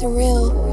surreal.